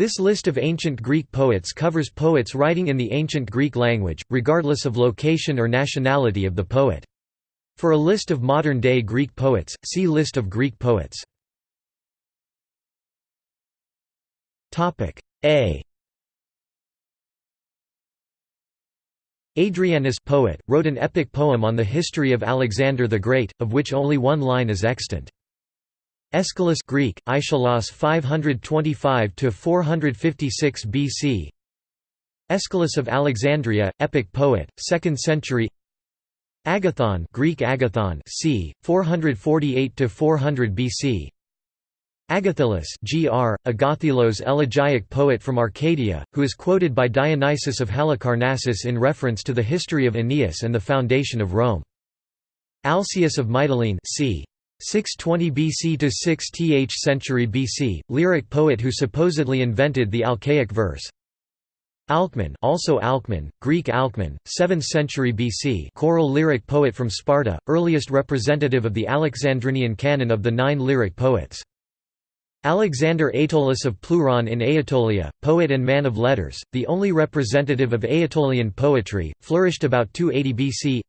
This list of ancient Greek poets covers poets writing in the ancient Greek language, regardless of location or nationality of the poet. For a list of modern-day Greek poets, see List of Greek poets. A Adrianus poet, wrote an epic poem on the history of Alexander the Great, of which only one line is extant. Aeschylus Greek, Aeschylus 525–456 BC Aeschylus of Alexandria, epic poet, 2nd century Agathon Greek Agathon c. 448–400 BC Agathylus gr. Agathilos elegiac poet from Arcadia, who is quoted by Dionysius of Halicarnassus in reference to the history of Aeneas and the foundation of Rome. Alcaeus of Mytilene c. 620 BC to 6th century BC, lyric poet who supposedly invented the Alcaic verse. Alcman, also Alcman, Greek Alcman, 7th century BC, choral lyric poet from Sparta, earliest representative of the Alexandrinian canon of the nine lyric poets. Alexander Aetolus of Pleuron in Aetolia, poet and man of letters, the only representative of Aetolian poetry, flourished about 280 BC.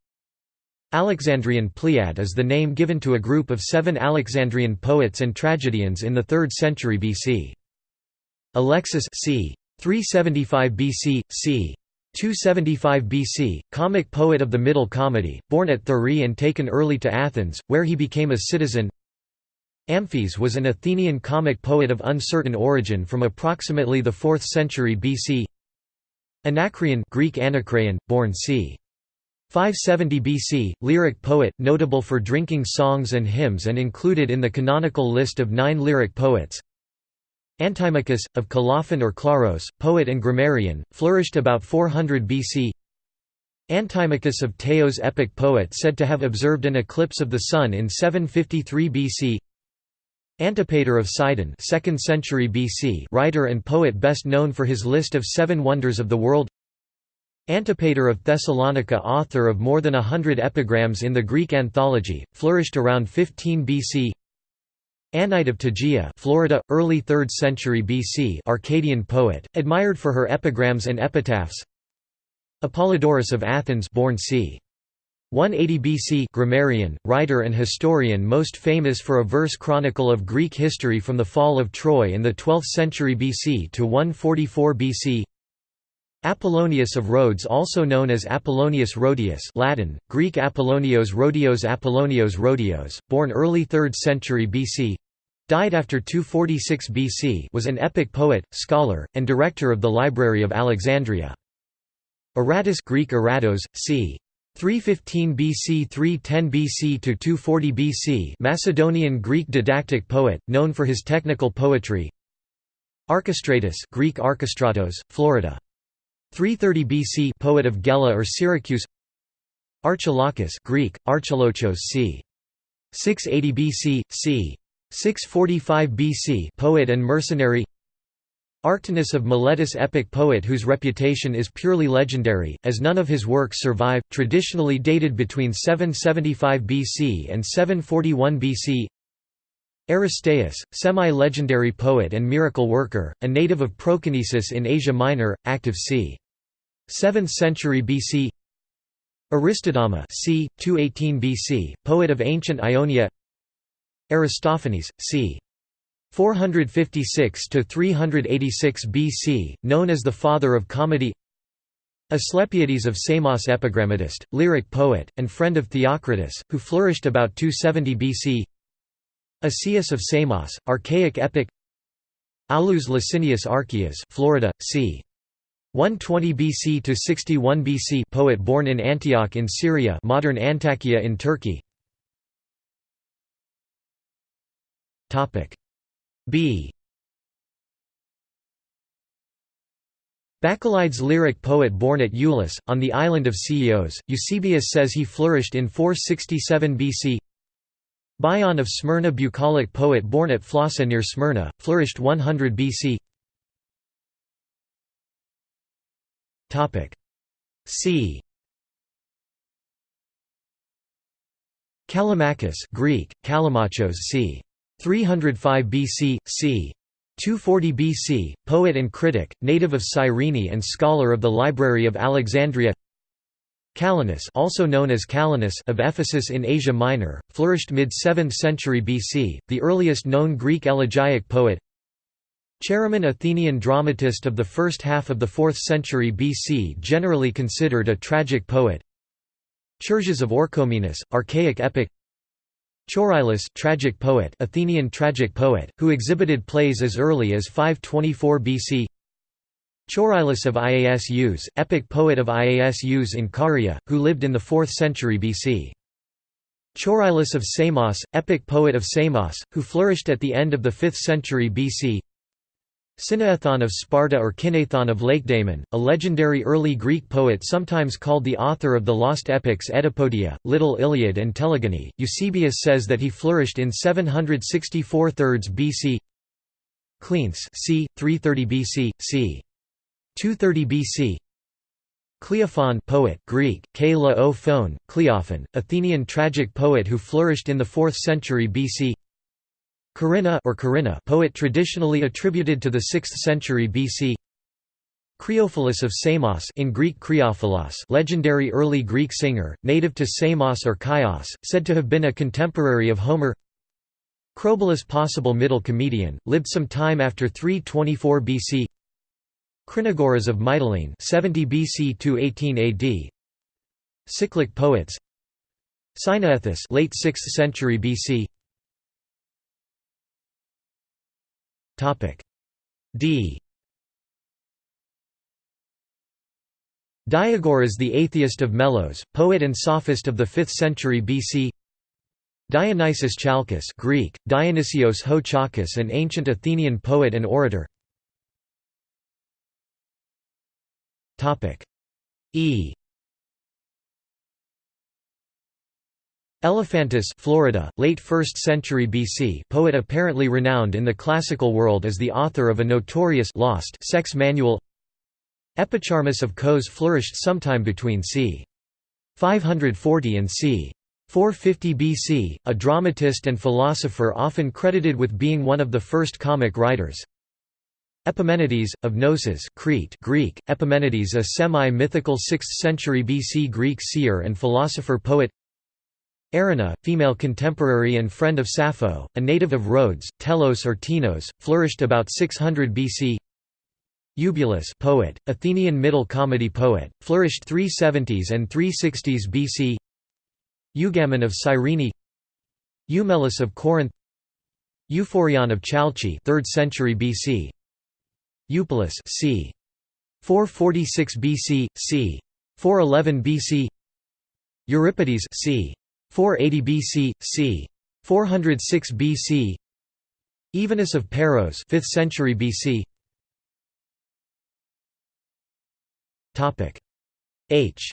Alexandrian Pleiad is the name given to a group of seven Alexandrian poets and tragedians in the 3rd century BC. Alexis c. 375 BC, c. 275 BC, comic poet of the Middle Comedy, born at Thurii and taken early to Athens, where he became a citizen Amphis was an Athenian comic poet of uncertain origin from approximately the 4th century BC Anacreon Greek Anacreon, born c. 570 BC, lyric poet, notable for drinking songs and hymns and included in the canonical list of nine lyric poets. Antimachus, of Colophon or Claros, poet and grammarian, flourished about 400 BC. Antimachus of Teos epic poet said to have observed an eclipse of the sun in 753 BC. Antipater of Sidon 2nd century BC writer and poet best known for his list of seven wonders of the world Antipater of Thessalonica author of more than a hundred epigrams in the Greek anthology, flourished around 15 BC Anyte of Tegea Florida, early 3rd century BC Arcadian poet, admired for her epigrams and epitaphs. Apollodorus of Athens born c. 180 BC grammarian, writer and historian most famous for a verse chronicle of Greek history from the fall of Troy in the 12th century BC to 144 BC Apollonius of Rhodes also known as Apollonius Rhodius Latin, Greek Apollonios Rhodios Apollonios Rhodios, born early 3rd century BC died after 246 BC was an epic poet, scholar, and director of the Library of Alexandria. Aratus Greek Aratos, c. 315 BC 310 BC to 240 BC Macedonian Greek didactic poet, known for his technical poetry Archestratus Greek Archestratos, Florida 330 BC poet of Gela or Syracuse. Archilochus Greek Archilochos c. 680 BC c 645 BC poet and mercenary. Arctinus of Miletus epic poet whose reputation is purely legendary, as none of his works survive, traditionally dated between 775 BC and 741 BC Aristaeus, semi-legendary poet and miracle worker, a native of Proconnesus in Asia Minor, active c. 7th century BC Aristodama c. 218 BC, poet of ancient Ionia Aristophanes, c. 456–386 BC, known as the father of comedy Asclepiades of Samos epigrammatist, lyric poet, and friend of Theocritus, who flourished about 270 BC Asius of Samos, archaic epic Aulus Licinius Archias Florida, c. 120 BC to 61 BC poet born in Antioch in Syria modern Antakya in Turkey. Topic B. Bacchylides lyric poet born at Iulis, on the island of Ceos, Eusebius says he flourished in 467 BC Bion of Smyrna bucolic poet born at Phlossa near Smyrna, flourished 100 BC Topic. C. Callimachus Greek Callimachos c. 305 BC c 240 BC, poet and critic, native of Cyrene and scholar of the Library of Alexandria. Callinus also known as Calenus of Ephesus in Asia Minor, flourished mid-7th century BC, the earliest known Greek elegiac poet Chaeremon Athenian dramatist of the first half of the 4th century BC generally considered a tragic poet. Chersias of Orchomenus, archaic epic. Choerilus tragic poet Athenian tragic poet, who exhibited plays as early as 524 BC Choerilus of Iasus, epic poet of Iasus in Caria, who lived in the 4th century BC. Choerilus of Samos, epic poet of Samos, who flourished at the end of the 5th century BC Cinaethon of Sparta or Kinaethon of Lakedaemon, a legendary early Greek poet sometimes called the author of the lost epics Oedipodia, Little Iliad and Telegony. Eusebius says that he flourished in 764 thirds BC Cleanthes c. 330 BC, c. 230 BC Cleophon poet Greek, K o phone, Cleophon, Athenian tragic poet who flourished in the 4th century BC Corinna or Corinna poet traditionally attributed to the 6th century BC Creophilus of Samos in Greek Creophilos legendary early Greek singer, native to Samos or Chios, said to have been a contemporary of Homer. Crobylus possible middle comedian, lived some time after 324 BC Crinagoras of Mytilene 70 BC to 18 AD Cyclic poets. Cynaethus late 6th century BC D. Diagoras is the atheist of Melos, poet and sophist of the 5th century BC Dionysius Chalkis Greek, Dionysios ho an ancient Athenian poet and orator. E Elephantus Florida, late 1st century BC poet apparently renowned in the classical world as the author of a notorious lost sex manual Epicharmus of Kos flourished sometime between c. 540 and c. 450 BC, a dramatist and philosopher often credited with being one of the first comic writers. Epimenides, of Knossos Crete Greek, Epimenides a semi-mythical 6th century BC Greek seer and philosopher-poet Erinna, female contemporary and friend of Sappho, a native of Rhodes, Telos or Tinos, flourished about 600 BC. Eubulus poet, Athenian Middle Comedy poet, flourished 370s and 360s BC. Eugamon of Cyrene Eumelus of Corinth Euphorion of Chalcis 3rd century BC Eupolis c. 446 BC, c. 411 BC Euripides c. 480 BC, c. 406 BC Evenus of Paros 5th century BC Topic H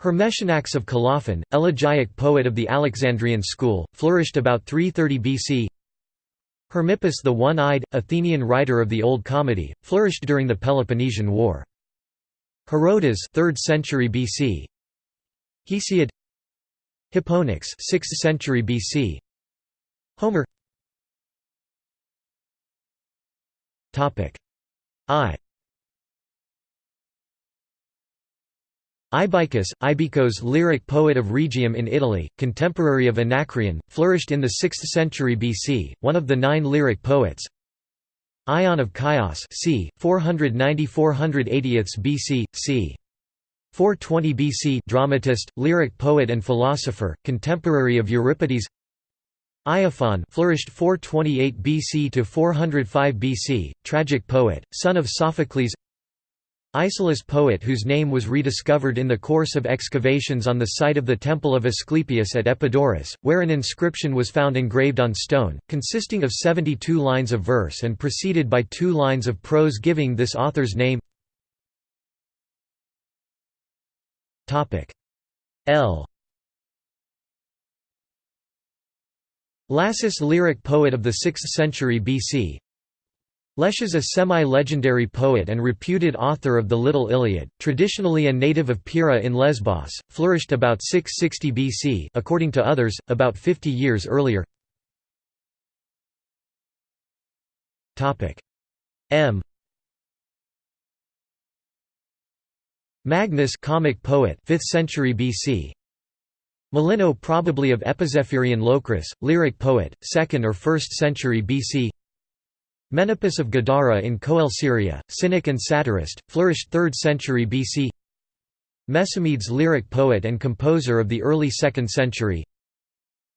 Hermesianax of Colophon, elegiac poet of the Alexandrian school, flourished about 330 BC Hermippus the One-Eyed, Athenian writer of the Old Comedy, flourished during the Peloponnesian War. Herodotus 3rd century BC Hesiod. Hipponax 6th century BC Homer. Topic. I. Ibycus, Ibicos lyric poet of Rhegium in Italy, contemporary of Anacreon, flourished in the 6th century BC, one of the nine lyric poets, Ion of Chios c. 490–480 BC, c. 420 BC dramatist, lyric poet and philosopher, contemporary of Euripides Iophon flourished 428 BC to 405 BC, tragic poet, son of Sophocles Icelus poet whose name was rediscovered in the course of excavations on the site of the temple of Asclepius at Epidaurus, where an inscription was found engraved on stone, consisting of 72 lines of verse and preceded by two lines of prose giving this author's name. L. Lasus lyric poet of the 6th century BC, Lesches a semi-legendary poet and reputed author of the Little Iliad, traditionally a native of Pyrrha in Lesbos, flourished about 660 BC according to others, about 50 years earlier. M. Magnes comic poet 5th century BC Melinno probably of Epizephyrian Locris, lyric poet, 2nd or 1st century BC Menippus of Gadara in Coele Syria, cynic and satirist, flourished 3rd century BC Mesomedes lyric poet and composer of the early 2nd century.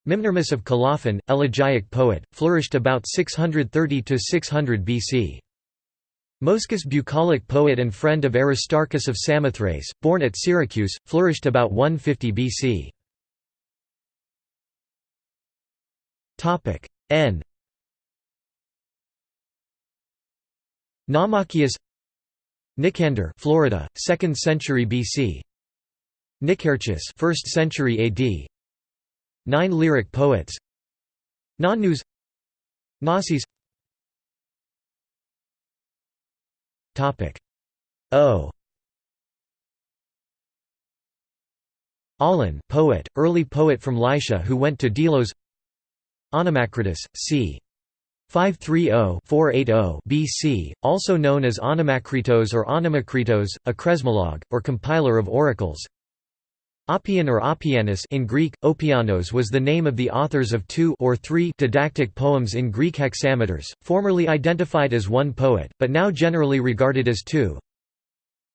Mimnermus of Colophon, elegiac poet, flourished about 630–600 BC Moschus bucolic poet and friend of Aristarchus of Samothrace, born at Syracuse, flourished about 150 BC. N Namachius Nicander Florida 2nd century BC Nicarchus 1st century AD Nine lyric poets. Nonnus Gnosis O. Olen poet, early poet from Lycia who went to Delos. Onomacritus, c. 530-480 BC, also known as Onomakritos or Onomakritos, a chresmologue, or compiler of oracles Oppian or Oppianus in Greek, Opianos was the name of the authors of two or three didactic poems in Greek hexameters, formerly identified as one poet, but now generally regarded as two.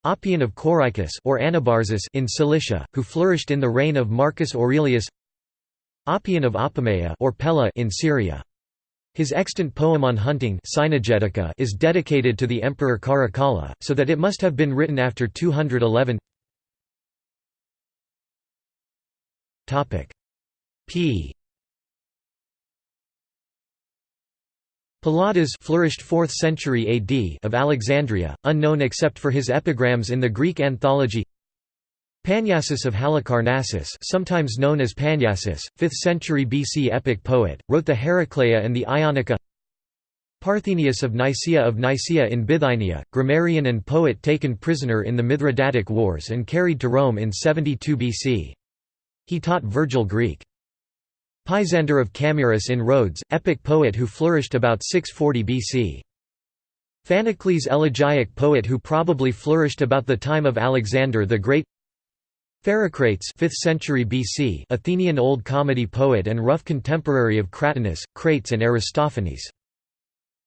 Oppian of Corycus or Anabarzus in Cilicia, who flourished in the reign of Marcus Aurelius Oppian of Apamea or Pella in Syria. His extant poem on hunting is dedicated to the emperor Caracalla, so that it must have been written after 211 P. Palladas flourished 4th century AD of Alexandria, unknown except for his epigrams in the Greek anthology Panyasis of Halicarnassus sometimes known as Panyasis, 5th century BC epic poet, wrote the Heraclea and the Ionica Parthenius of Nicaea of Nicaea in Bithynia, grammarian and poet taken prisoner in the Mithridatic Wars and carried to Rome in 72 BC. He taught Virgil Greek. Pisander of Camirus in Rhodes, epic poet who flourished about 640 BC. Phanocles elegiac poet who probably flourished about the time of Alexander the Great Pherecrates 5th century BC Athenian Old Comedy poet and rough contemporary of Cratinus, Crates and Aristophanes.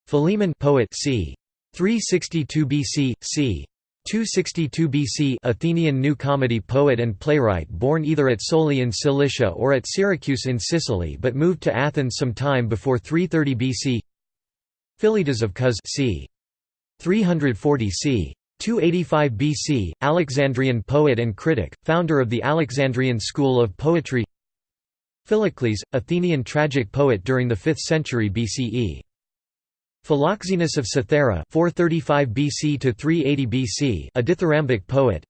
Philemon poet c. 362 BC, c. 262 BC Athenian New Comedy poet and playwright born either at Soli in Cilicia or at Syracuse in Sicily but moved to Athens some time before 330 BC Philetas of Cos c. 340 c. 285 BC, Alexandrian poet and critic, founder of the Alexandrian school of poetry Philocles, Athenian tragic poet during the 5th century BCE Philoxenus of Cythera 435 BC to 380 BC, a dithyrambic poet.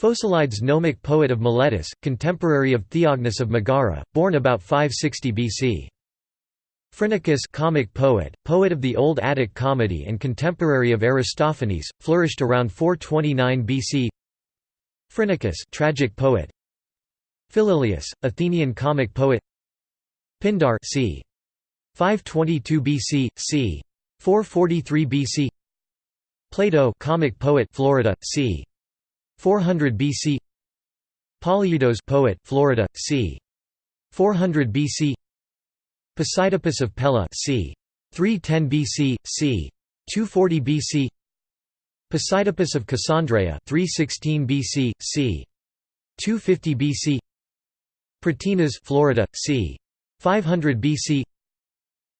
Phocylides gnomic poet of Miletus, contemporary of Theognis of Megara, born about 560 BC. Phrynichus comic poet, poet of the Old Attic comedy and contemporary of Aristophanes, flourished around 429 BC. Phrynichus tragic poet. Philyllius, Athenian comic poet. Pindar c. 522 BC, c. 443 BC Plato comic poet Florida, c. 400 BC Polyeudos poet Florida, c. 400 BC Posidippus of Pella c. 310 BC, c. 240 BC Posidippus of Cassandreia 316 BC, c. 250 BC Pratinas Florida, c. 500 BC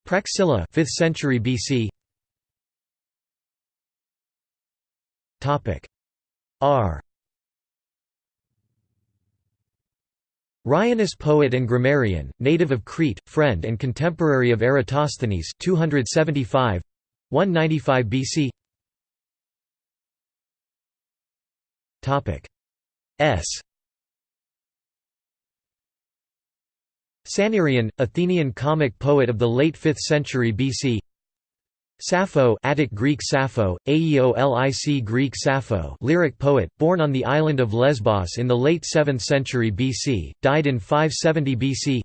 Praxilla 5th century BC Topic R Rhianus poet and grammarian, native of Crete, friend and contemporary of Eratosthenes 275 195 BC Topic. S. Sannyrion, Athenian comic poet of the late 5th century BC Sappho Attic Greek Sappho, Aeolic Greek Sappho lyric poet, born on the island of Lesbos in the late 7th century BC, died in 570 BC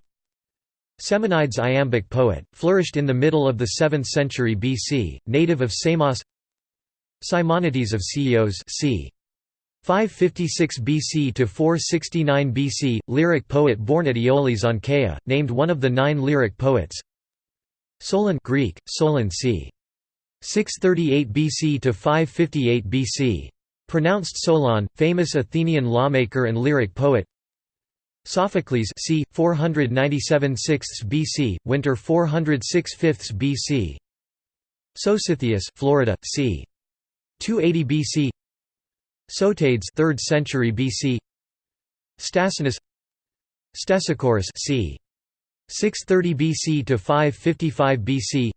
Semonides iambic poet, flourished in the middle of the 7th century BC, native of Samos Simonides of Ceos c. 556 BC to 469 BC, lyric poet born at Aeolis on Chaea, named one of the nine lyric poets Solon Greek, Solon c. 638 BC to 558 BC. Pronounced Solon, famous Athenian lawmaker and lyric poet Sophocles c. 497 6 BC, winter 406 5 BC. Sositheus, Florida, c. 280 BC. Sotades, 3rd century BC. Stasinus. Stesichorus, c. 630 BC to 555 BC.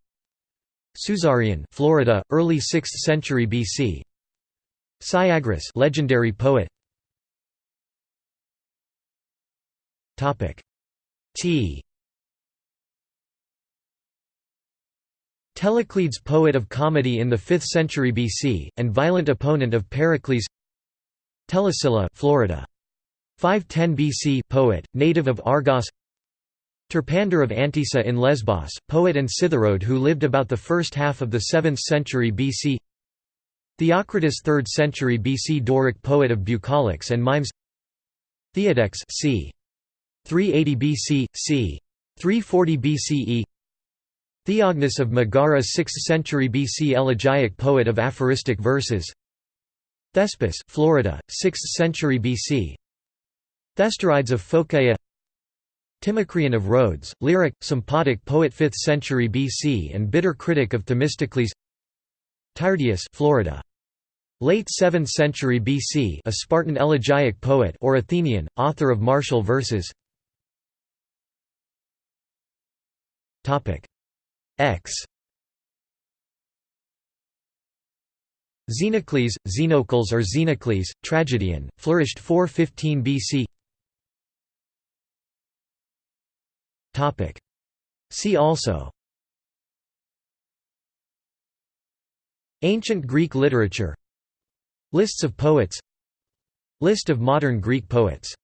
Susarion, Florida, early 6th century BC. Syagrus, legendary poet. Topic T Telecles poet of comedy in the 5th century BC, and violent opponent of Pericles Telesilla Florida. 510 BC poet, native of Argos Terpander of Antissa in Lesbos, poet and Citharode who lived about the first half of the 7th century BC Theocritus 3rd century BC Doric poet of bucolics and mimes. Theodex c. 380 BC, c. 340 BCE Theognis of Megara 6th century BC elegiac poet of aphoristic verses. Thespis, Florida, 6th century BC Thestorides of Phocaea Timocreon of Rhodes, lyric, Sympotic poet 5th century BC and bitter critic of Themistocles. Tyrtaeus Florida. Late 7th century BC a Spartan elegiac poet or Athenian, author of martial verses. X. Xenocles, Xenocles or Xenocles, tragedian, flourished 415 BC See also. Ancient Greek literature. Lists of poets. List of modern Greek poets